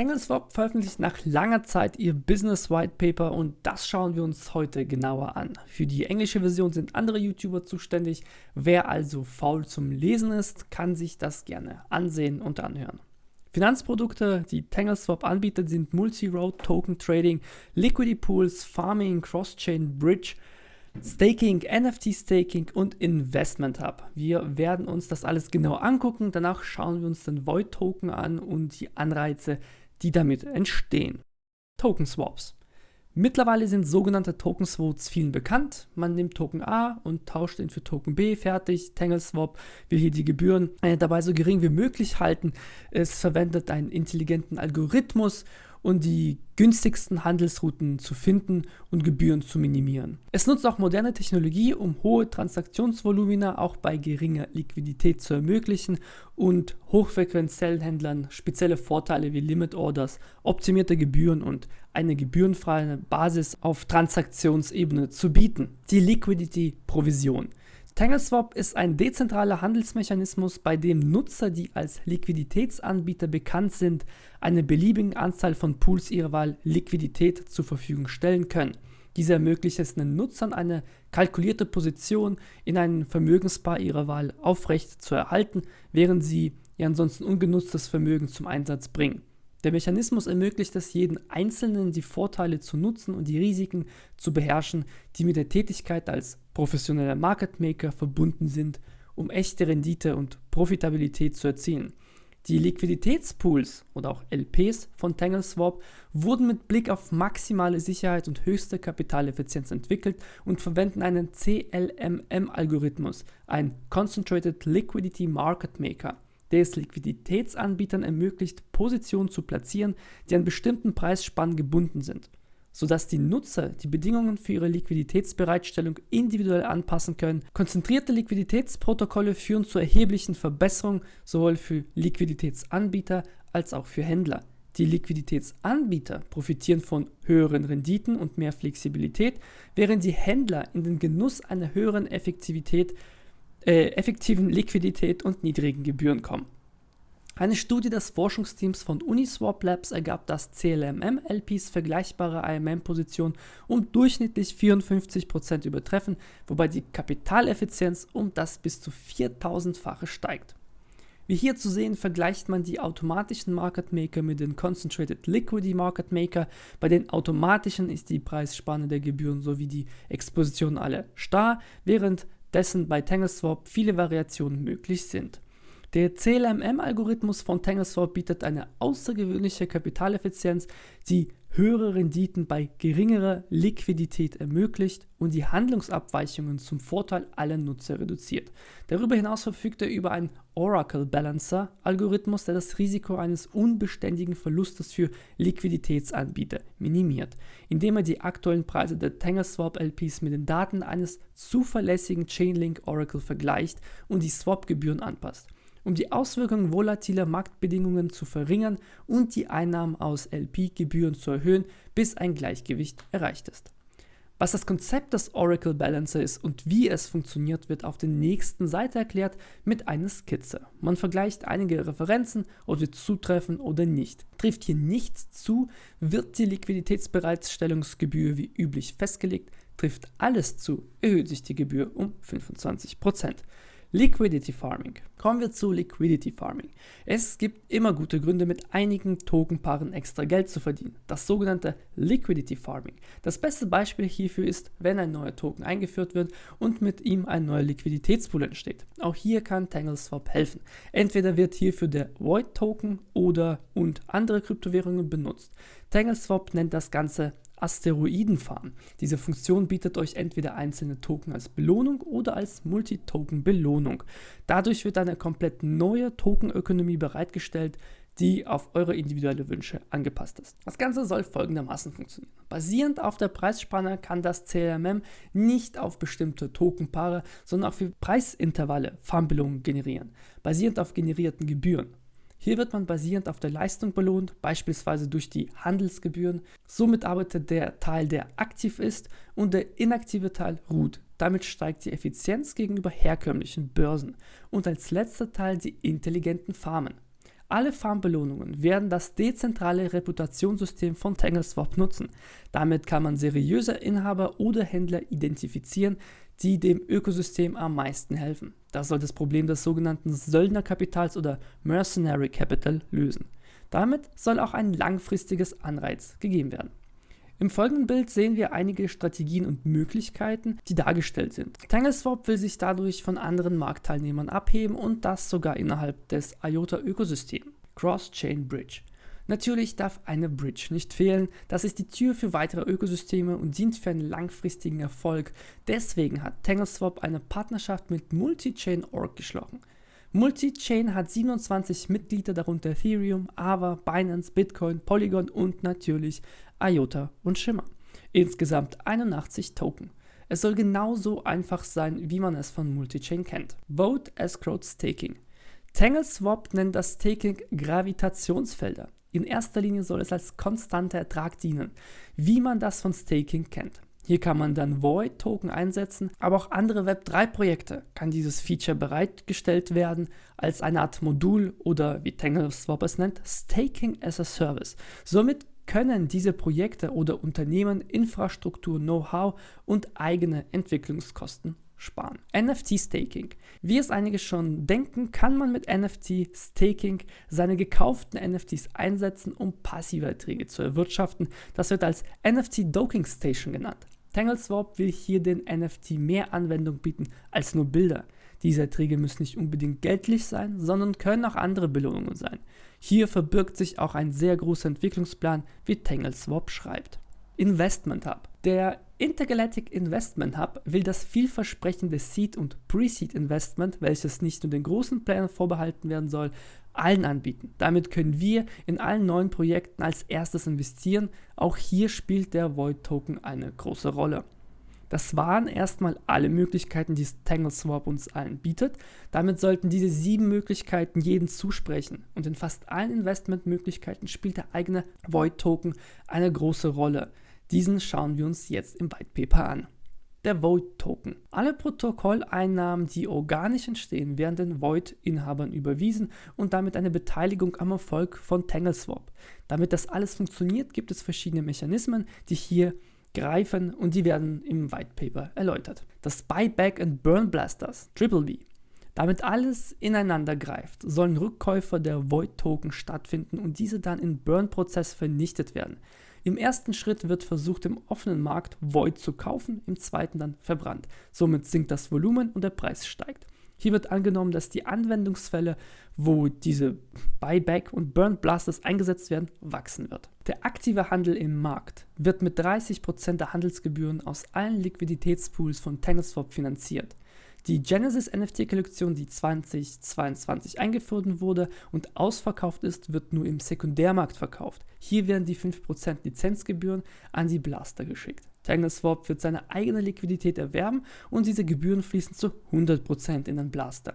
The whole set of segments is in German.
TangleSwap veröffentlicht nach langer Zeit ihr Business White Paper und das schauen wir uns heute genauer an. Für die englische Version sind andere YouTuber zuständig. Wer also faul zum Lesen ist, kann sich das gerne ansehen und anhören. Finanzprodukte, die TangleSwap anbietet, sind Multi-Road Token Trading, Liquidity Pools, Farming, Cross-Chain Bridge, Staking, NFT Staking und Investment Hub. Wir werden uns das alles genau angucken. Danach schauen wir uns den Void Token an und die Anreize, die damit entstehen. Token Swaps. Mittlerweile sind sogenannte Token Swaps vielen bekannt. Man nimmt Token A und tauscht ihn für Token B fertig. TangleSwap will hier die Gebühren äh, dabei so gering wie möglich halten. Es verwendet einen intelligenten Algorithmus und die günstigsten Handelsrouten zu finden und Gebühren zu minimieren. Es nutzt auch moderne Technologie, um hohe Transaktionsvolumina auch bei geringer Liquidität zu ermöglichen und hochfrequenziellen Händlern spezielle Vorteile wie Limit Orders, optimierte Gebühren und eine gebührenfreie Basis auf Transaktionsebene zu bieten. Die Liquidity Provision. TangleSwap ist ein dezentraler Handelsmechanismus, bei dem Nutzer, die als Liquiditätsanbieter bekannt sind, eine beliebige Anzahl von Pools ihrer Wahl Liquidität zur Verfügung stellen können. Diese ermöglicht es den Nutzern, eine kalkulierte Position in einem Vermögenspaar ihrer Wahl aufrecht zu erhalten, während sie ihr ansonsten ungenutztes Vermögen zum Einsatz bringen. Der Mechanismus ermöglicht es jedem Einzelnen, die Vorteile zu nutzen und die Risiken zu beherrschen, die mit der Tätigkeit als professioneller Market Maker verbunden sind, um echte Rendite und Profitabilität zu erzielen. Die Liquiditätspools oder auch LPs von TangleSwap wurden mit Blick auf maximale Sicherheit und höchste Kapitaleffizienz entwickelt und verwenden einen CLMM-Algorithmus, ein Concentrated Liquidity Market Maker der es Liquiditätsanbietern ermöglicht, Positionen zu platzieren, die an bestimmten Preisspannen gebunden sind, sodass die Nutzer die Bedingungen für ihre Liquiditätsbereitstellung individuell anpassen können. Konzentrierte Liquiditätsprotokolle führen zu erheblichen Verbesserungen sowohl für Liquiditätsanbieter als auch für Händler. Die Liquiditätsanbieter profitieren von höheren Renditen und mehr Flexibilität, während die Händler in den Genuss einer höheren Effektivität äh, effektiven Liquidität und niedrigen Gebühren kommen. Eine Studie des Forschungsteams von Uniswap Labs ergab, dass CLMM-LPs vergleichbare IMM-Positionen um durchschnittlich 54% übertreffen, wobei die Kapitaleffizienz um das bis zu 4000-fache steigt. Wie hier zu sehen, vergleicht man die automatischen Market Maker mit den Concentrated Liquidity Market Maker. Bei den automatischen ist die Preisspanne der Gebühren sowie die Exposition alle starr, während dessen bei TangleSwap viele Variationen möglich sind. Der CLMM-Algorithmus von TangleSwap bietet eine außergewöhnliche Kapitaleffizienz, die höhere Renditen bei geringerer Liquidität ermöglicht und die Handlungsabweichungen zum Vorteil aller Nutzer reduziert. Darüber hinaus verfügt er über einen Oracle Balancer Algorithmus, der das Risiko eines unbeständigen Verlustes für Liquiditätsanbieter minimiert, indem er die aktuellen Preise der TangleSwap LPs mit den Daten eines zuverlässigen Chainlink Oracle vergleicht und die Swap-Gebühren anpasst um die Auswirkungen volatiler Marktbedingungen zu verringern und die Einnahmen aus LP-Gebühren zu erhöhen, bis ein Gleichgewicht erreicht ist. Was das Konzept des Oracle Balancer ist und wie es funktioniert, wird auf der nächsten Seite erklärt mit einer Skizze. Man vergleicht einige Referenzen, ob sie zutreffen oder nicht. Trifft hier nichts zu, wird die Liquiditätsbereitstellungsgebühr wie üblich festgelegt. Trifft alles zu, erhöht sich die Gebühr um 25%. Liquidity Farming. Kommen wir zu Liquidity Farming. Es gibt immer gute Gründe, mit einigen Tokenpaaren extra Geld zu verdienen. Das sogenannte Liquidity Farming. Das beste Beispiel hierfür ist, wenn ein neuer Token eingeführt wird und mit ihm ein neuer Liquiditätspool entsteht. Auch hier kann TangleSwap helfen. Entweder wird hierfür der Void Token oder und andere Kryptowährungen benutzt. TangleSwap nennt das Ganze Asteroidenfarm. Diese Funktion bietet euch entweder einzelne Token als Belohnung oder als Multi-Token-Belohnung. Dadurch wird eine komplett neue Tokenökonomie bereitgestellt, die auf eure individuelle Wünsche angepasst ist. Das Ganze soll folgendermaßen funktionieren. Basierend auf der Preisspanne kann das CLMM nicht auf bestimmte Tokenpaare, sondern für Preisintervalle Farmbelohnungen generieren, basierend auf generierten Gebühren. Hier wird man basierend auf der Leistung belohnt, beispielsweise durch die Handelsgebühren. Somit arbeitet der Teil, der aktiv ist und der inaktive Teil ruht. Damit steigt die Effizienz gegenüber herkömmlichen Börsen. Und als letzter Teil die intelligenten Farmen. Alle Farmbelohnungen werden das dezentrale Reputationssystem von TangleSwap nutzen. Damit kann man seriöse Inhaber oder Händler identifizieren, die dem Ökosystem am meisten helfen. Das soll das Problem des sogenannten Söldnerkapitals oder Mercenary Capital lösen. Damit soll auch ein langfristiges Anreiz gegeben werden. Im folgenden Bild sehen wir einige Strategien und Möglichkeiten, die dargestellt sind. TangleSwap will sich dadurch von anderen Marktteilnehmern abheben und das sogar innerhalb des IOTA-Ökosystems. Cross-Chain Bridge. Natürlich darf eine Bridge nicht fehlen, das ist die Tür für weitere Ökosysteme und dient für einen langfristigen Erfolg. Deswegen hat TangleSwap eine Partnerschaft mit Multichain.org geschlossen. Multichain hat 27 Mitglieder, darunter Ethereum, Ava, Binance, Bitcoin, Polygon und natürlich IOTA und Shimmer. Insgesamt 81 Token. Es soll genauso einfach sein, wie man es von Multichain kennt. Vote Escrowed Staking. TangleSwap nennt das Staking Gravitationsfelder. In erster Linie soll es als konstanter Ertrag dienen, wie man das von Staking kennt. Hier kann man dann Void-Token einsetzen, aber auch andere Web3-Projekte kann dieses Feature bereitgestellt werden als eine Art Modul oder wie TangleSwap es nennt, Staking as a Service. Somit können diese Projekte oder Unternehmen Infrastruktur, Know-how und eigene Entwicklungskosten sparen. NFT-Staking. Wie es einige schon denken, kann man mit NFT-Staking seine gekauften NFTs einsetzen, um passive Erträge zu erwirtschaften. Das wird als NFT-Docking Station genannt. TangleSwap will hier den NFT mehr Anwendung bieten als nur Bilder. Diese Erträge müssen nicht unbedingt geldlich sein, sondern können auch andere Belohnungen sein. Hier verbirgt sich auch ein sehr großer Entwicklungsplan, wie TangleSwap schreibt. Investment Hub. Der Intergalactic Investment Hub will das vielversprechende Seed- und Pre-Seed Investment, welches nicht nur den großen Playern vorbehalten werden soll, allen anbieten. Damit können wir in allen neuen Projekten als erstes investieren. Auch hier spielt der Void Token eine große Rolle. Das waren erstmal alle Möglichkeiten, die TangleSwap uns allen bietet. Damit sollten diese sieben Möglichkeiten jeden zusprechen. Und in fast allen Investmentmöglichkeiten spielt der eigene Void Token eine große Rolle. Diesen schauen wir uns jetzt im White Paper an der Void-Token. Alle Protokolleinnahmen, die organisch entstehen, werden den Void-Inhabern überwiesen und damit eine Beteiligung am Erfolg von TangleSwap. Damit das alles funktioniert, gibt es verschiedene Mechanismen, die hier greifen und die werden im White Paper erläutert. Das Buyback and Burn Blasters, Triple B. Damit alles ineinander greift, sollen Rückkäufer der Void-Token stattfinden und diese dann im Burn-Prozess vernichtet werden. Im ersten Schritt wird versucht, im offenen Markt Void zu kaufen, im zweiten dann verbrannt. Somit sinkt das Volumen und der Preis steigt. Hier wird angenommen, dass die Anwendungsfälle, wo diese Buyback und Burn Blasters eingesetzt werden, wachsen wird. Der aktive Handel im Markt wird mit 30% der Handelsgebühren aus allen Liquiditätspools von TangleSwap finanziert. Die Genesis NFT-Kollektion, die 2022 eingeführt wurde und ausverkauft ist, wird nur im Sekundärmarkt verkauft. Hier werden die 5% Lizenzgebühren an die Blaster geschickt. TangleSwap wird seine eigene Liquidität erwerben und diese Gebühren fließen zu 100% in den Blaster.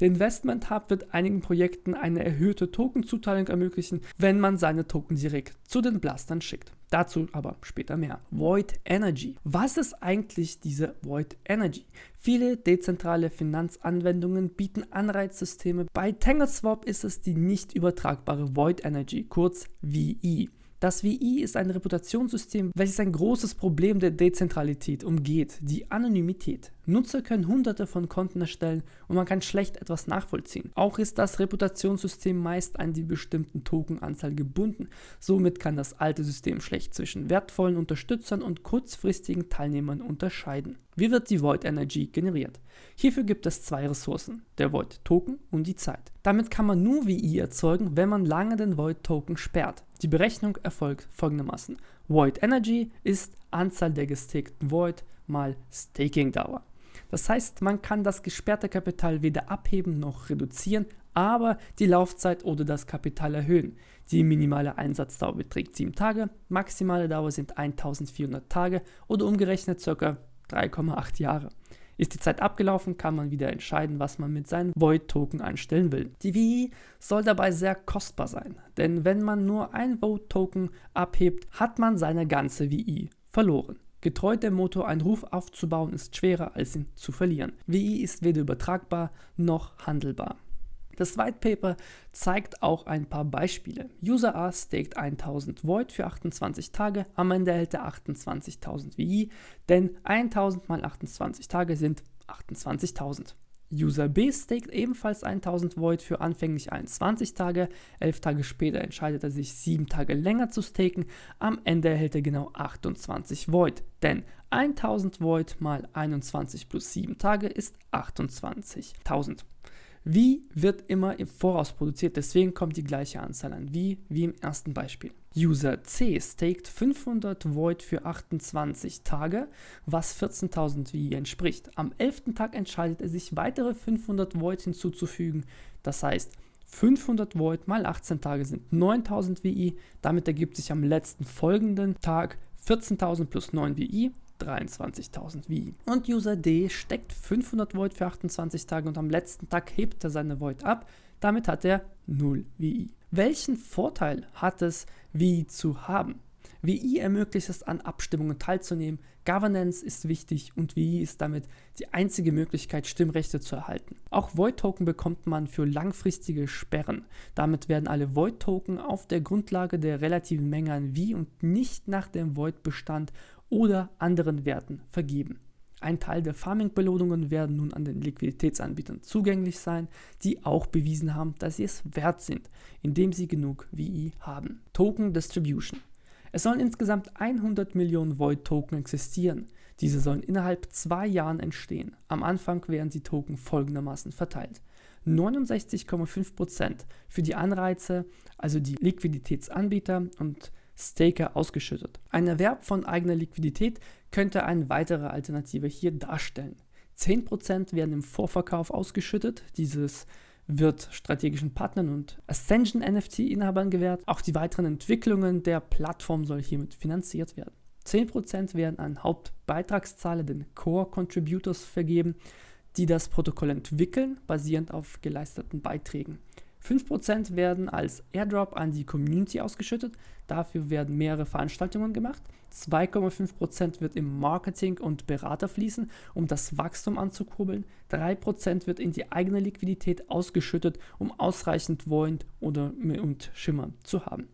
Der Investment Hub wird einigen Projekten eine erhöhte Tokenzuteilung ermöglichen, wenn man seine Token direkt zu den Blastern schickt. Dazu aber später mehr. Void Energy. Was ist eigentlich diese Void Energy? Viele dezentrale Finanzanwendungen bieten Anreizsysteme. Bei TangleSwap ist es die nicht übertragbare Void Energy, kurz VE. Das WI ist ein Reputationssystem, welches ein großes Problem der Dezentralität umgeht, die Anonymität. Nutzer können hunderte von Konten erstellen und man kann schlecht etwas nachvollziehen. Auch ist das Reputationssystem meist an die bestimmten Tokenanzahl gebunden. Somit kann das alte System schlecht zwischen wertvollen Unterstützern und kurzfristigen Teilnehmern unterscheiden. Wie wird die Void Energy generiert? Hierfür gibt es zwei Ressourcen, der Void Token und die Zeit. Damit kann man nur VI erzeugen, wenn man lange den Void Token sperrt. Die Berechnung erfolgt folgendermaßen. Void Energy ist Anzahl der gestakten Void mal Staking Dauer. Das heißt, man kann das gesperrte Kapital weder abheben noch reduzieren, aber die Laufzeit oder das Kapital erhöhen. Die minimale Einsatzdauer beträgt 7 Tage, maximale Dauer sind 1400 Tage oder umgerechnet ca. 3,8 Jahre. Ist die Zeit abgelaufen, kann man wieder entscheiden, was man mit seinen Void-Token anstellen will. Die VI soll dabei sehr kostbar sein, denn wenn man nur ein Void-Token abhebt, hat man seine ganze VI verloren. Getreu dem Motto, einen Ruf aufzubauen ist schwerer als ihn zu verlieren. VI ist weder übertragbar noch handelbar. Das White Paper zeigt auch ein paar Beispiele. User A staked 1000 Void für 28 Tage, am Ende erhält er 28.000 VI, denn 1000 mal 28 Tage sind 28.000. User B staked ebenfalls 1000 Void für anfänglich 21 Tage, 11 Tage später entscheidet er sich 7 Tage länger zu staken, am Ende erhält er genau 28 Void, denn 1000 Void mal 21 plus 7 Tage ist 28.000. Wie wird immer im Voraus produziert, deswegen kommt die gleiche Anzahl an wie, wie im ersten Beispiel. User C staked 500 Void für 28 Tage, was 14.000 VI entspricht. Am 11. Tag entscheidet er sich, weitere 500 Void hinzuzufügen. Das heißt, 500 Void mal 18 Tage sind 9000 VI. Damit ergibt sich am letzten folgenden Tag 14.000 plus 9 VI 23.000 VI. Und User D steckt 500 Void für 28 Tage und am letzten Tag hebt er seine Void ab. Damit hat er 0 VI. Welchen Vorteil hat es, VI zu haben? VI ermöglicht es, an Abstimmungen teilzunehmen. Governance ist wichtig und VI ist damit die einzige Möglichkeit, Stimmrechte zu erhalten. Auch Void-Token bekommt man für langfristige Sperren. Damit werden alle Void-Token auf der Grundlage der relativen Menge an VI und nicht nach dem Void-Bestand oder anderen Werten vergeben. Ein Teil der Farming-Belohnungen werden nun an den Liquiditätsanbietern zugänglich sein, die auch bewiesen haben, dass sie es wert sind, indem sie genug VI haben. Token Distribution. Es sollen insgesamt 100 Millionen Void-Token existieren. Diese sollen innerhalb zwei Jahren entstehen. Am Anfang werden die Token folgendermaßen verteilt. 69,5% für die Anreize, also die Liquiditätsanbieter und Staker ausgeschüttet. Ein Erwerb von eigener Liquidität könnte eine weitere Alternative hier darstellen. 10% werden im Vorverkauf ausgeschüttet. Dieses wird strategischen Partnern und Ascension NFT-Inhabern gewährt. Auch die weiteren Entwicklungen der Plattform soll hiermit finanziert werden. 10% werden an Hauptbeitragszahler, den Core Contributors, vergeben, die das Protokoll entwickeln, basierend auf geleisteten Beiträgen. 5% werden als Airdrop an die Community ausgeschüttet. Dafür werden mehrere Veranstaltungen gemacht. 2,5% wird im Marketing und Berater fließen, um das Wachstum anzukurbeln. 3% wird in die eigene Liquidität ausgeschüttet, um ausreichend Void oder, und Schimmer zu haben.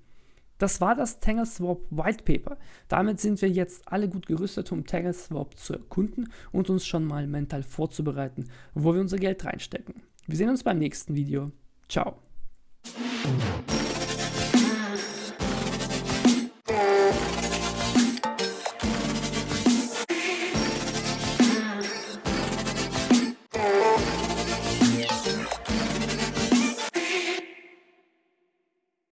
Das war das TangleSwap White Paper. Damit sind wir jetzt alle gut gerüstet, um TangleSwap zu erkunden und uns schon mal mental vorzubereiten, wo wir unser Geld reinstecken. Wir sehen uns beim nächsten Video. Tchau.